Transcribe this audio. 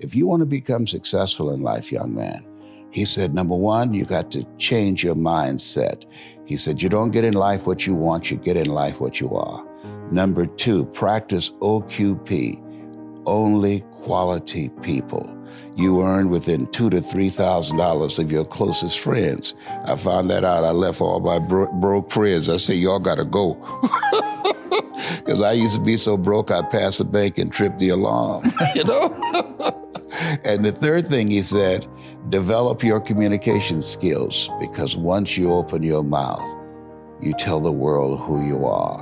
if you want to become successful in life, young man, he said, number one, you got to change your mindset. He said, you don't get in life what you want, you get in life what you are. Number two, practice OQP, only quality people. You earn within two to three thousand dollars of your closest friends. I found that out. I left all my bro- broke friends. I say, y'all gotta go. Because I used to be so broke, I passed pass the bank and tripped the alarm, you know? and the third thing he said, develop your communication skills because once you open your mouth, you tell the world who you are.